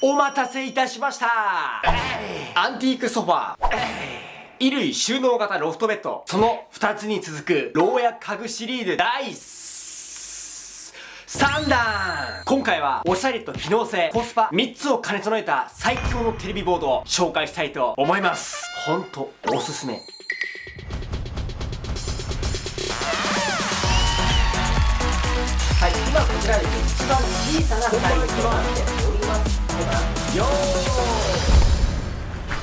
お待たせいたしました。アンティークソファー。衣類収納型ロフトベッド。その2つに続く牢屋家具シリーズ第3弾。今回はおしゃれと機能性、コスパ3つを兼ね備えた最強のテレビボードを紹介したいと思います。ほんとおすすめ。はい、今こちらです。一番小さなサイズとなっておりますよー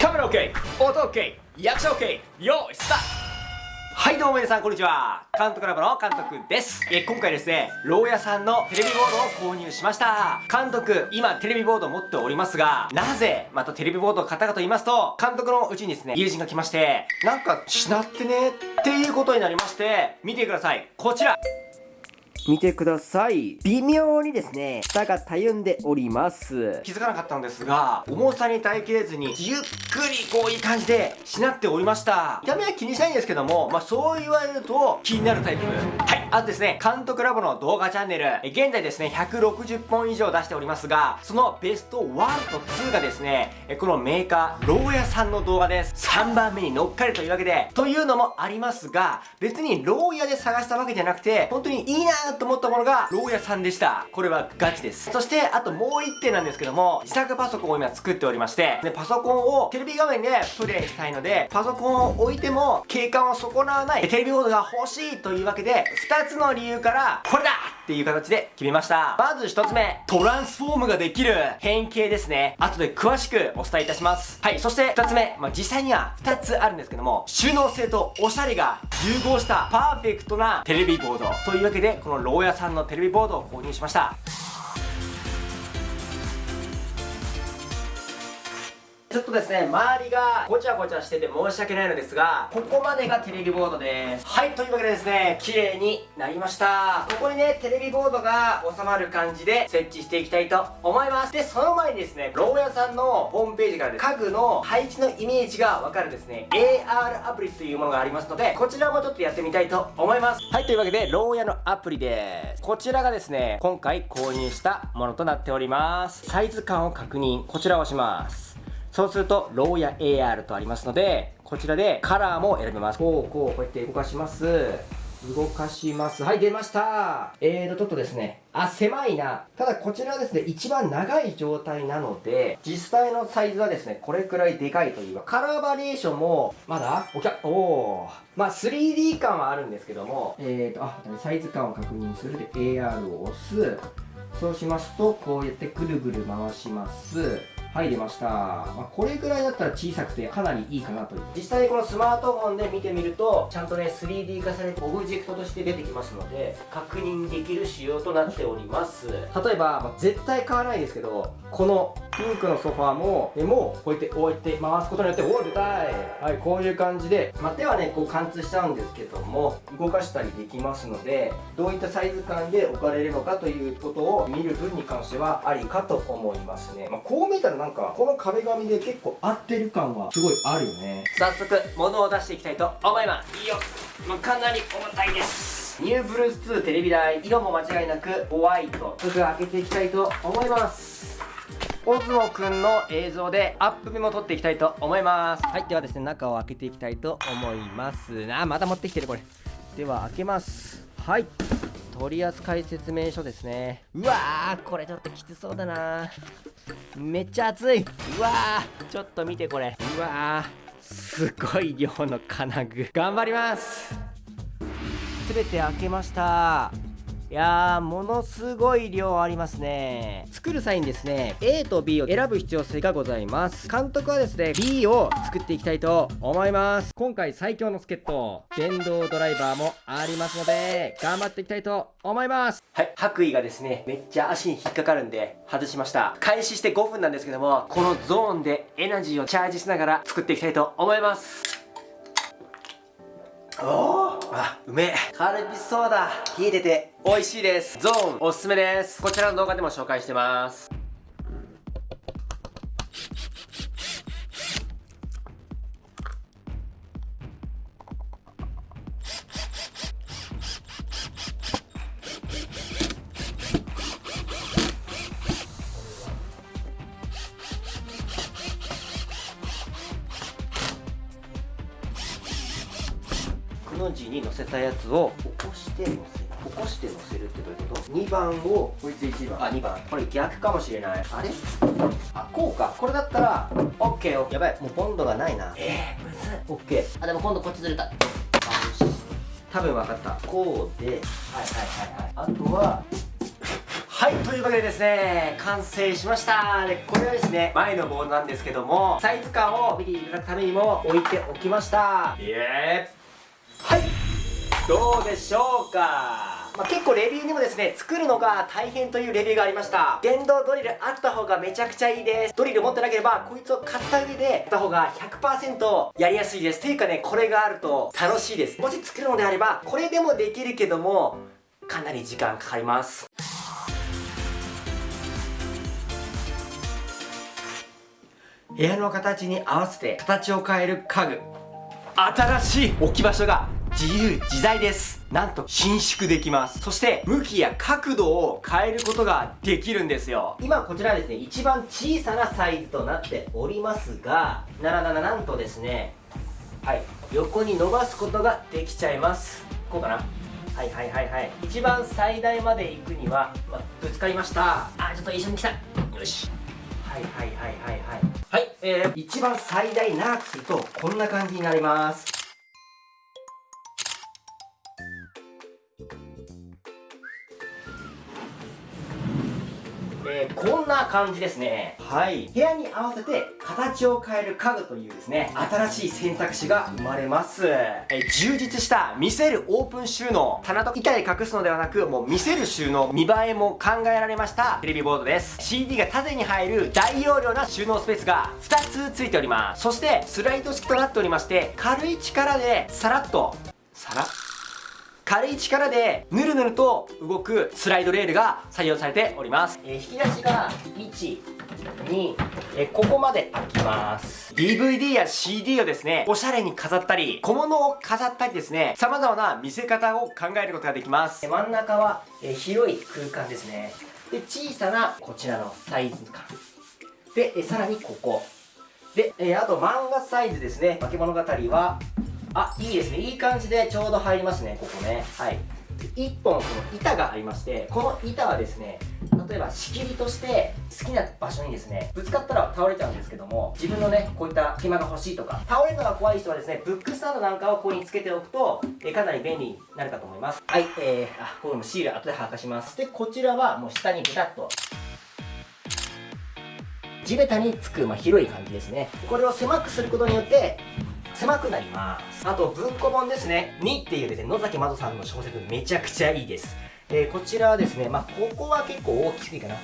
カメラ OK 音 OK 役者 OK よーいスタート。はいどうも皆さんこんにちは。監督ラボの監督です。え今回ですね牢屋さんのテレビボードを購入しました。監督今テレビボードを持っておりますがなぜまたテレビボードを買ったかと言いますと監督のうちにですね友人が来ましてなんかしなってねっていうことになりまして見てください。こちら。見てください。微妙にですね、下がたゆんでおります。気づかなかったのですが、重さに耐えきれずに、ゆっくりこういい感じでしなっておりました。見た目は気にしないんですけども、まあそう言われると気になるタイプ。はい。あとですね、監督ラボの動画チャンネル、現在ですね、160本以上出しておりますが、そのベスト1と2がですね、このメーカー、牢屋さんの動画です。3番目に乗っかるというわけで、というのもありますが、別に牢屋で探したわけじゃなくて、本当にいいなぁと思ったものが、牢屋さんでした。これはガチです。そして、あともう1点なんですけども、自作パソコンを今作っておりまして、で、パソコンをテレビ画面でプレイしたいので、パソコンを置いても景観を損なわないテレビボードが欲しいというわけで、2つの理由から、これだっていう形で決めました。まず1つ目、トランスフォームができる変形ですね。後で詳しくお伝えいたします。はい、そして2つ目、まあ、実際には2つあるんですけども、収納性とおしゃれが融合したパーフェクトなテレビボードというわけで、この牢屋さんのテレビボードを購入しました。ちょっとですね、周りがごちゃごちゃしてて申し訳ないのですが、ここまでがテレビボードです。はい、というわけでですね、綺麗になりました。ここにね、テレビボードが収まる感じで設置していきたいと思います。で、その前にですね、牢屋さんのホームページからです、家具の配置のイメージがわかるですね、AR アプリというものがありますので、こちらもちょっとやってみたいと思います。はい、というわけで、牢屋のアプリです。こちらがですね、今回購入したものとなっております。サイズ感を確認、こちらを押します。そうすると、ローヤ AR とありますので、こちらでカラーも選べます。こう、こう、こうやって動かします。動かします。はい、出ましたえーと、ちょっとですね、あ、狭いな。ただこちらはですね、一番長い状態なので、実際のサイズはですね、これくらいでかいというか、カラーバリエーションも、まだおきゃ、おー。まあ、3D 感はあるんですけども、えーと、あ、サイズ感を確認するで、AR を押す。そうしますと、こうやってぐるぐる回します。はい出ました、まあ、これぐらいだったら小さくてかなりいいかなという。実際にこのスマートフォンで見てみるとちゃんとね 3D 化されてオブジェクトとして出てきますので確認できる仕様となっております。例えば、まあ、絶対買わないですけどこのピンクのソファーもでもこうやってこうやって回すことによっておお出たい。はいこういう感じで、まあ、手はねこう貫通しちゃうんですけども動かしたりできますのでどういったサイズ感で置かれるのかということを見る分に関してはありかと思いますね、まあ、こう見たらなんかこの壁紙で結構合ってる感はすごいあるよね。早速物を出していきたいと思います。いいよ、まあ、かなり重たいです。ニューブルース2テレビ台色も間違いなくホワイト。すぐ開けていきたいと思いますオズモくんの映像でアップ目も撮っていきたいと思います。はいではですね中を開けていきたいと思います。あまた持ってきてるこれ。では開けます。はい。取扱説明書ですね。うわーこれちょっときつそうだな。めっちゃ熱い。うわーちょっと見てこれ。うわーすごい量の金具。頑張ります。全て開けましたいやーものすごい量ありますね。作る際にですね A と B を選ぶ必要性がございます。監督はですね B を作っていきたいと思います。今回最強の助っ人電動ドライバーもありますので頑張っていきたいと思います。はい白衣がですねめっちゃ足に引っかかるんで外しました。開始して5分なんですけどもこのゾーンでエナジーをチャージしながら作っていきたいと思います。おー。あうめえ。カルピスソーダ冷えてて。美味しいです。ゾーンおすすめです。こちらの動画でも紹介してます。の字に載せたやつを起こして載せる。起こして載せるってどういうこと ?2 番をこいつ1番。あ2番。これ逆かもしれない。あれ？あこうか。これだったら OK やばい。もうボンドがないな。えー、むずい OK あでも今度こっちずれた。あよし。多分分かった。こうで。はいはいはいはい。あとははいというわけでですね完成しました。でこれはですね前のボードなんですけどもサイズ感を見ていただくためにも置いておきました。イエーはいどうでしょうか？まあ、結構レビューにもですね作るのが大変というレビューがありました。電動ドリルあった方がめちゃくちゃいいです。ドリル持ってなければこいつを買った上でやった方が100%やりやすいです。ていうかねこれがあると楽しいです。もし作るのであればこれでもできるけどもかなり時間かかります。部屋の形に合わせて形を変える家具。新しい置き場所が自由自在です。なんと伸縮できます。そして向きや角度を変えることができるんですよ。今こちらですね一番小さなサイズとなっておりますがならならなんとですねはい横に伸ばすことができちゃいます。こうかな？はいはいはいはい。一番最大まで行くには、まぶつかりました。あちょっと一緒に来た。よし。はいはいはいはいはい。はいえー、一番最大長くするとこんな感じになります。感じですね。はい。部屋に合わせて形を変える家具というですね新しい選択肢が生まれます。えー、充実した見せるオープン収納。棚と板で隠すのではなくもう見せる収納見栄えも考えられました。テレビボードです。CD が縦に入る大容量な収納スペースが2つついております。そしてスライド式となっておりまして軽い力でさらっとさらっ軽い力でぬるぬると動くスライドレールが採用されております、えー、引き出しが1 2えここまで開きます。DVD や CD をですねおしゃれに飾ったり小物を飾ったりですね様々な見せ方を考えることができます。真ん中は、え広い空間ですね。で小さなこちらのサイズ感。でえさらにここ。で、えあと漫画サイズですね。化け物語はあいいですね。いい感じでちょうど入りますねここね。はい。1本この板がありましてこの板はですね例えば仕切りとして好きな場所にですねぶつかったら倒れちゃうんですけども自分のねこういった隙間が欲しいとか倒れるのが怖い人はですねブックスタンドなんかをここにつけておくとえかなり便利になるかと思います。はいえー、あこれもシール後で剥がします。でこちらはもう下にベタっと地べたにつく、まあ、広い感じですね。これを狭くすることによって狭くなります。あと文庫本ですね。2っていうですね野崎まどさんの小説めちゃくちゃいいです、えー、こちらはですねまあここは結構大きすぎかな。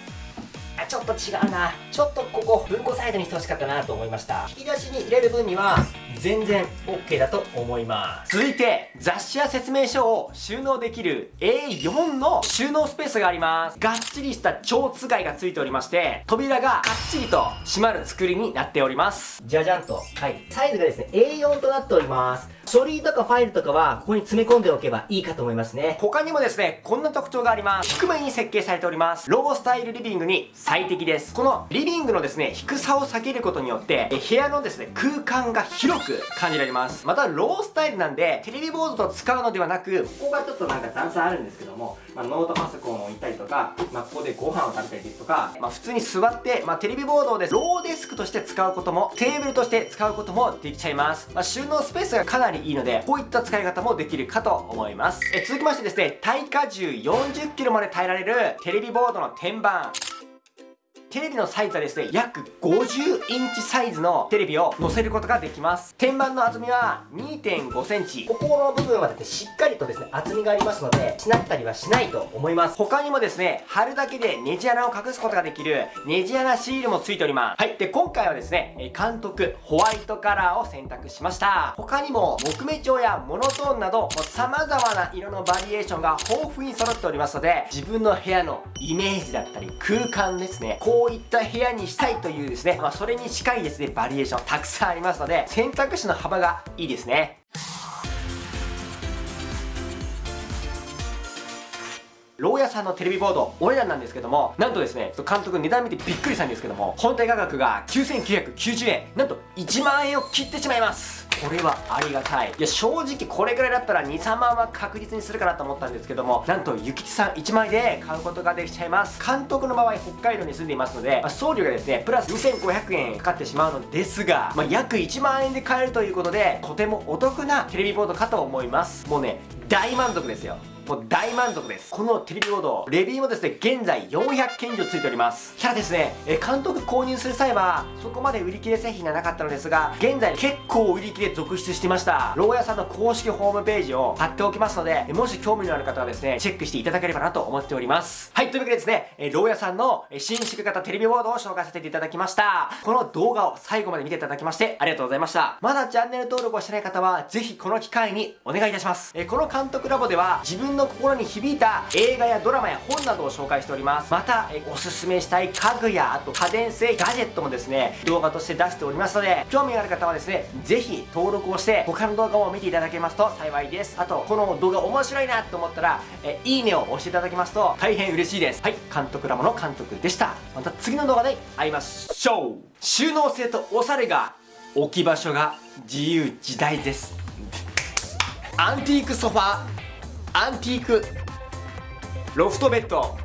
あちょっと違うな。ちょっとここ文庫サイドにしてほしかったなと思いました。引き出しに入れる分には全然 OK だと思います。続いて雑誌や説明書を収納できる A4 の収納スペースがあります。がっちりした蝶つがいがついておりまして扉ががっちりと閉まる作りになっております。じゃじゃんと。はい。サイズがですね A4 となっております。書類とかファイルとかはここに詰め込んでおけばいいかと思いますね。他にもですねこんな特徴があります。低めに設計されております。ロースタイルリビングに最適です。このリビングのですね低さを避けることによって部屋のですね空間が広く感じられます。またロースタイルなんでテレビボードと使うのではなくここがちょっとなんか段差あるんですけども、まあ、ノートパソコンを置いたりとか、まあ、ここでご飯を食べたりですとか、まあ、普通に座って、まあ、テレビボードをでローデスクとして使うこともテーブルとして使うこともできちゃいます、まあ、収納スペースがかなりいいのでこういった使い方もできるかと思います。え続きましてですね耐荷重 40kg まで耐えられるテレビボードの天板。テレビのサイズはですね約50インチサイズのテレビを載せることができます。天板の厚みは2.5センチ。ここの部分はですねしっかりとですね厚みがありますのでしなったりはしないと思います。他にもですね貼るだけでネジ穴を隠すことができるネジ穴シールもついております。はい。で今回はですね監督ホワイトカラーを選択しました。他にも木目調やモノトーンなど様々な色のバリエーションが豊富に揃っておりますので自分の部屋のイメージだったり空間ですねこうこういった部屋にしたいというですね、まあ、それに近いですね、バリエーションたくさんありますので、選択肢の幅がいいですね。牢屋さんのテレビボードお値段なんですけどもなんとですね監督値段見てびっくりしたんですけども本体価格が9990円。なんと1万円を切ってしまいます。これはありがたい。いや正直これぐらいだったら23万は確実にするかなと思ったんですけどもなんと諭吉さん1枚で買うことができちゃいます。監督の場合北海道に住んでいますので、まあ、送料がですねプラス2500円かかってしまうのですが、まあ、約1万円で買えるということでとてもお得なテレビボードかと思います。もうね大満足ですよ。もう大満足です。このテレビボードレビューもですね現在400件以上ついております。ただですねえ監督購入する際はそこまで売り切れ製品がなかったのですが現在結構売り切れ続出してました。牢屋さんの公式ホームページを貼っておきますのでもし興味のある方はですねチェックしていただければなと思っております。はいというわけでですねえ牢屋さんの新式型テレビボードを紹介させていただきました。この動画を最後まで見ていただきましてありがとうございました。まだチャンネル登録をしてない方はぜひこの機会にお願いいたします。えこの監督ラボでは自分のの心に響いた映画やドラマや本などを紹介しております。またおすすめしたい家具やあと家電製ガジェットもですね動画として出しておりますので興味がある方はですねぜひ登録をして他の動画を見ていただけますと幸いです。あとこの動画面白いなと思ったらえいいねを押していただきますと大変嬉しいです。はい監督ラボの監督でした。また次の動画で会いましょう。収納性とおしゃれが置き場所が自由自在です。アンティークソファアンティーク。ロフトベッド。